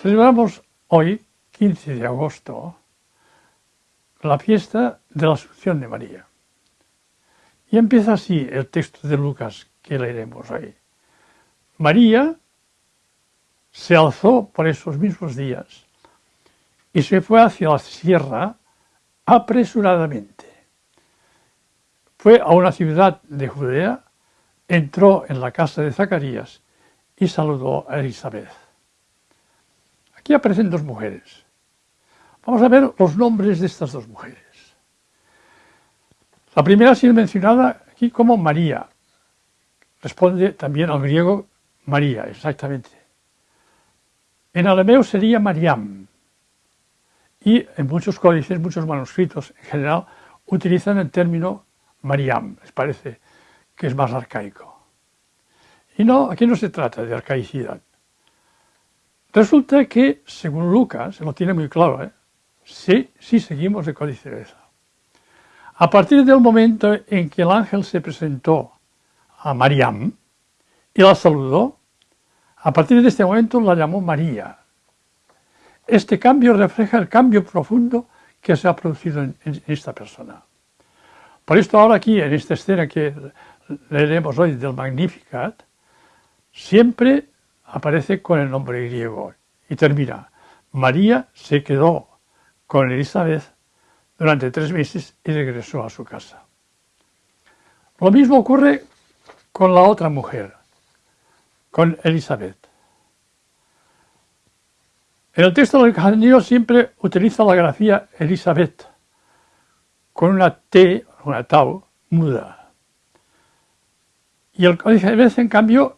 Celebramos hoy, 15 de agosto, la fiesta de la Asunción de María. Y empieza así el texto de Lucas que leeremos hoy. María se alzó por esos mismos días y se fue hacia la sierra apresuradamente. Fue a una ciudad de Judea, entró en la casa de Zacarías y saludó a Elizabeth. Aquí aparecen dos mujeres. Vamos a ver los nombres de estas dos mujeres. La primera ha sido mencionada aquí como María. Responde también al griego María, exactamente. En arameo sería Mariam. Y en muchos códices, muchos manuscritos en general, utilizan el término Mariam. Les parece que es más arcaico. Y no, aquí no se trata de arcaicidad. Resulta que, según Lucas, lo tiene muy claro, ¿eh? sí, sí seguimos el códice de A partir del momento en que el ángel se presentó a Mariam y la saludó, a partir de este momento la llamó María. Este cambio refleja el cambio profundo que se ha producido en, en esta persona. Por esto ahora aquí, en esta escena que leeremos hoy del Magnificat, siempre aparece con el nombre griego y termina. María se quedó con Elizabeth durante tres meses y regresó a su casa. Lo mismo ocurre con la otra mujer, con Elizabeth. En el texto del Evangelio siempre utiliza la grafía Elizabeth, con una T, una tau, muda. Y el Elizabeth, en cambio,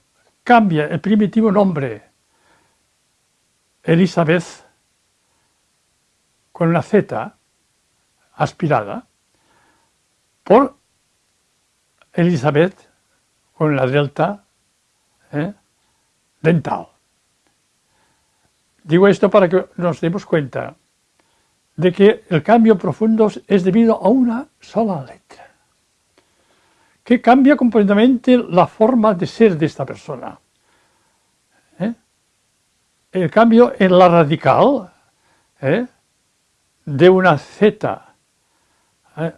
cambia el primitivo nombre Elizabeth con una Z aspirada por Elizabeth con la delta ¿eh? dental. Digo esto para que nos demos cuenta de que el cambio profundo es debido a una sola letra que cambia completamente la forma de ser de esta persona. ¿Eh? El cambio en la radical ¿eh? de una Z ¿eh?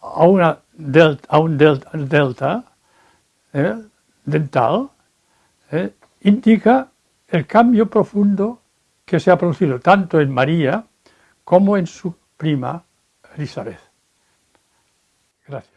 a, delta, un delta, dental indica el cambio profundo que se ha producido tanto en María como en su prima Elizabeth. Gracias.